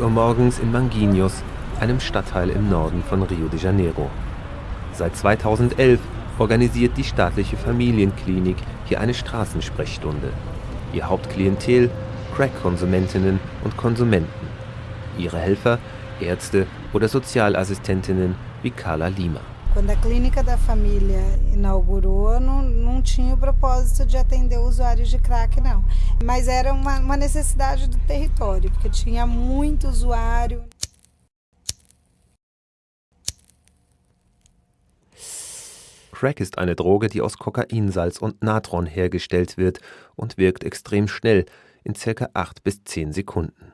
Uhr morgens in Manguinhos, einem Stadtteil im Norden von Rio de Janeiro. Seit 2011 organisiert die staatliche Familienklinik hier eine Straßensprechstunde. Ihr Hauptklientel Crack-Konsumentinnen und Konsumenten. Ihre Helfer Ärzte oder Sozialassistentinnen wie Carla Lima. Quando a clínica da família inaugurou, não, não tinha o propósito de atender usuários de crack, não. Mas era uma, uma necessidade do território, porque tinha muito usuário. Crack ist eine Droge, die aus Kokainsalz und Natron hergestellt wird und wirkt extrem schnell, in ca. 8 bis 10 Sekunden.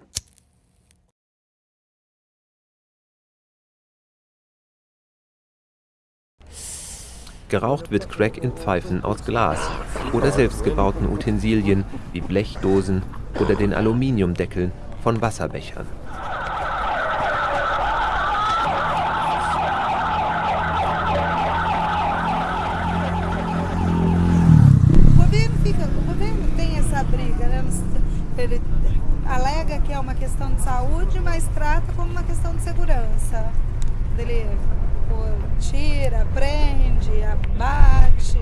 Geraucht wird Crack in Pfeifen aus Glas oder selbstgebauten Utensilien wie Blechdosen oder den Aluminiumdeckeln von Wasserbechern. Alega que é uma questão de saúde, mas trata como uma questão de segurança. Ele tira, prende, abate.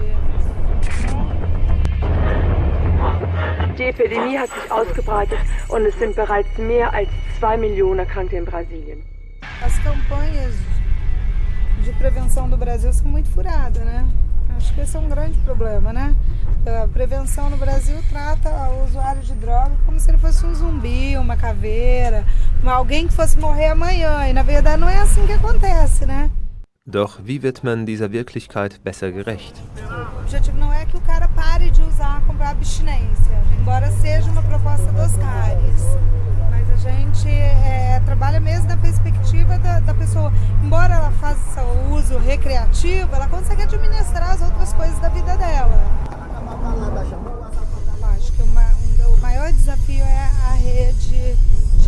Die Epidemie hat sich ausgebreitet und es sind bereits mehr als zwei Millionen Erkrankte in Brasilien. As campanhas de prevenção do Brasil são muito furadas, né? Acho que esse é um grande problema, né? A prevenção no Brasil trata o usuário de droga como se ele fosse um zumbi, uma caveira, alguém que fosse morrer amanhã. E na verdade não é assim que acontece, né? Doch wie wird man dieser Wirklichkeit besser gerecht? O objetivo não é que o cara pare de usar com abstinência, embora seja uma proposta dos CARES. Mas a gente é, trabalha mesmo na perspectiva da, da, pessoa. Embora ela faça o uso recreativo, ela consegue administrar as outras coisas da vida dela.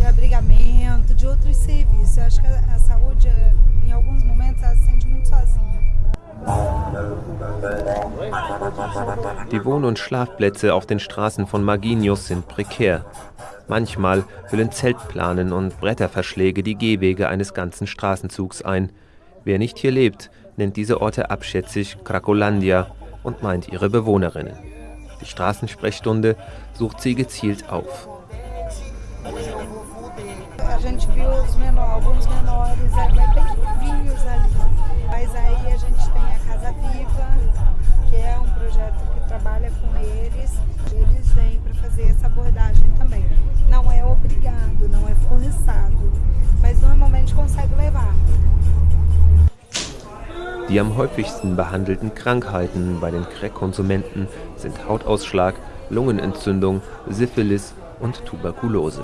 Abrigamento, de outros serviços. Eu acho que a, a saúde em alguns momentos ela se sente muito sozinha. Die Wohn- und Schlafplätze auf den Straßen von Marginius sind prekär. Manchmal füllen Zeltplanen und Bretterverschläge die Gehwege eines ganzen Straßenzugs ein. Wer nicht hier lebt, nennt diese Orte abschätzig Krakolandia und meint ihre Bewohnerinnen. Die Straßensprechstunde sucht sie gezielt auf. A gente viu os menor, alguns menores novinhos ali. Mas aí a gente tem a Casa Viva, que é um projeto que trabalha com eles. Eles vêm para fazer essa abordagem também. Não é obrigado, não é forçado, mas normalmente consegue levar. Die am häufigsten behandelten Krankheiten bei den Crack-Konsumenten sind Hautausschlag, Lungenentzündung, Syphilis und Tuberkulose.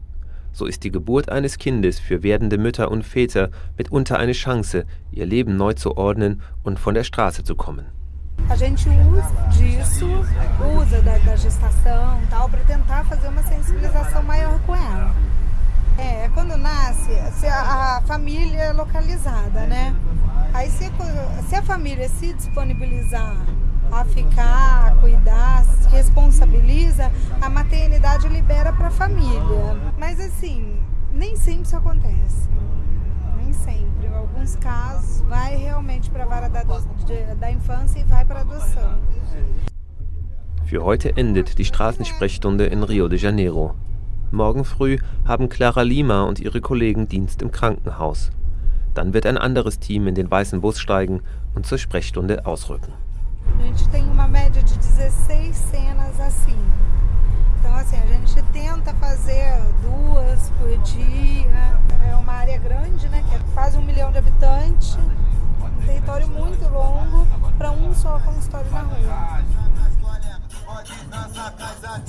So ist die Geburt eines Kindes für werdende Mütter und Väter mitunter eine Chance, ihr Leben neu zu ordnen und von der Straße zu kommen. A gente usa disso, usa da, da tal, para tentar fazer uma sensibilização maior com ela. É, quando nasce, a, a é localizada, né? Aí se, a família se disponibilizar a ficar, a cuidar, se responsabiliza, a maternidade libera para a família. Mas nem sempre isso acontece. Nem sempre. Em alguns casos, vai realmente para a vara da, da Infância e vai para adoção. Für heute endet die Straßensprechstunde in Rio de Janeiro. Morgen früh haben Clara Lima und ihre Kollegen Dienst im Krankenhaus. Dann wird ein anderes Team in den weißen Bus steigen und zur Sprechstunde ausrücken. A gente tem uma média de 16 cenas assim. Então, assim, a gente tenta fazer duas por dia. É uma área grande, né? Que é quase um milhão de habitantes. Um território muito longo para um só consultório na rua. Pode nossa casa.